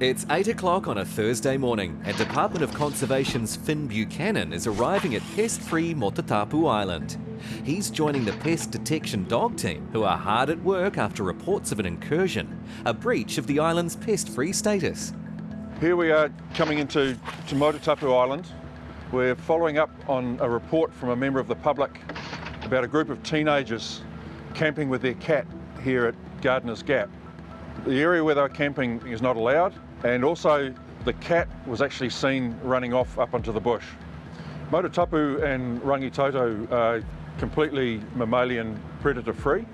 It's 8 o'clock on a Thursday morning, and Department of Conservation's Finn Buchanan is arriving at pest-free Motutapu Island. He's joining the pest detection dog team, who are hard at work after reports of an incursion, a breach of the island's pest-free status. Here we are coming into to Motutapu Island. We're following up on a report from a member of the public about a group of teenagers camping with their cat here at Gardener's Gap. The area where they were camping is not allowed and also the cat was actually seen running off up onto the bush. Motutapu and Rangitoto are completely mammalian predator free,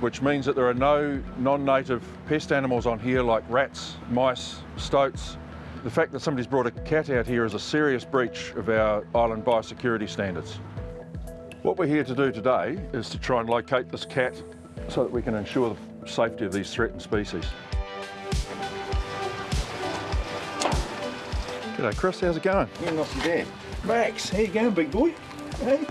which means that there are no non-native pest animals on here like rats, mice, stoats. The fact that somebody's brought a cat out here is a serious breach of our island biosecurity standards. What we're here to do today is to try and locate this cat so that we can ensure safety of these threatened species. G'day Chris, how's it going? Yeah, not too bad. Max, how you going, big boy? Hey?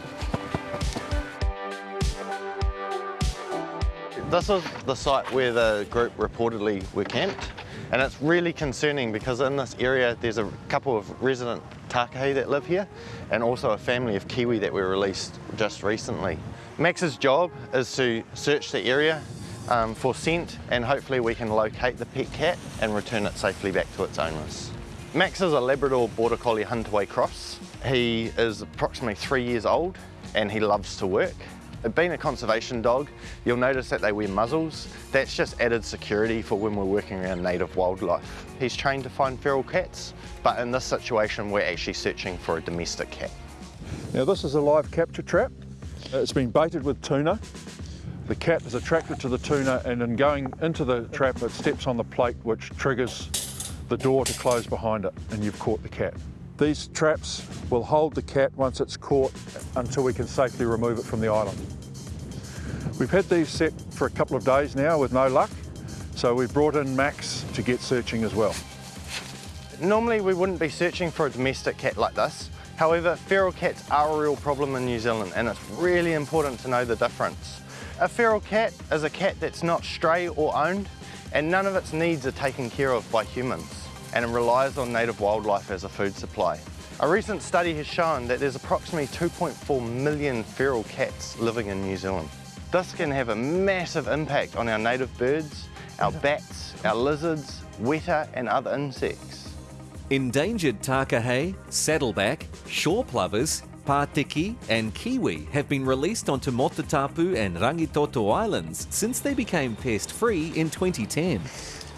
This is the site where the group reportedly were camped and it's really concerning because in this area there's a couple of resident Takahe that live here and also a family of Kiwi that were released just recently. Max's job is to search the area um, for scent and hopefully we can locate the pet cat and return it safely back to its owners. Max is a Labrador Border Collie Huntaway cross. He is approximately three years old and he loves to work. Being a conservation dog, you'll notice that they wear muzzles. That's just added security for when we're working around native wildlife. He's trained to find feral cats, but in this situation, we're actually searching for a domestic cat. Now this is a live capture trap. It's been baited with tuna. The cat is attracted to the tuna and in going into the trap, it steps on the plate which triggers the door to close behind it and you've caught the cat. These traps will hold the cat once it's caught until we can safely remove it from the island. We've had these set for a couple of days now with no luck, so we've brought in Max to get searching as well. Normally we wouldn't be searching for a domestic cat like this. However, feral cats are a real problem in New Zealand and it's really important to know the difference. A feral cat is a cat that's not stray or owned and none of its needs are taken care of by humans and it relies on native wildlife as a food supply. A recent study has shown that there's approximately 2.4 million feral cats living in New Zealand. This can have a massive impact on our native birds, our bats, our lizards, weta and other insects. Endangered takahe, saddleback, shore plovers, Pateke and Kiwi have been released onto Motutapu and Rangitoto Islands since they became pest-free in 2010.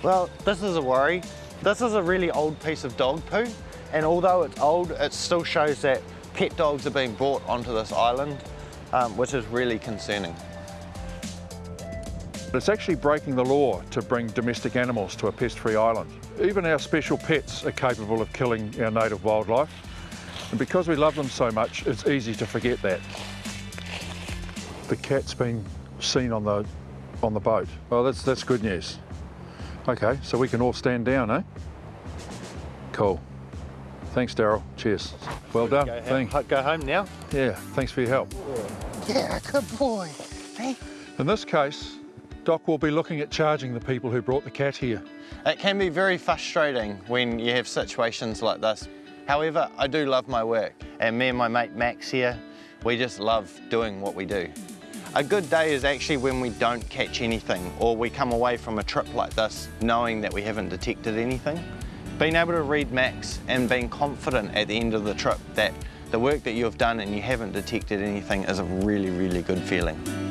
Well, this is a worry. This is a really old piece of dog poo, and although it's old, it still shows that pet dogs are being brought onto this island, um, which is really concerning. It's actually breaking the law to bring domestic animals to a pest-free island. Even our special pets are capable of killing our native wildlife. And because we love them so much, it's easy to forget that. The cat's been seen on the, on the boat. Well, that's, that's good news. Okay, so we can all stand down, eh? Cool. Thanks, Daryl. Cheers. Well done. Go, Thanks. go home now. Yeah, thanks for your help. Yeah, good boy. Hey? In this case, DOC will be looking at charging the people who brought the cat here. It can be very frustrating when you have situations like this. However, I do love my work and me and my mate Max here, we just love doing what we do. A good day is actually when we don't catch anything or we come away from a trip like this knowing that we haven't detected anything. Being able to read Max and being confident at the end of the trip that the work that you've done and you haven't detected anything is a really, really good feeling.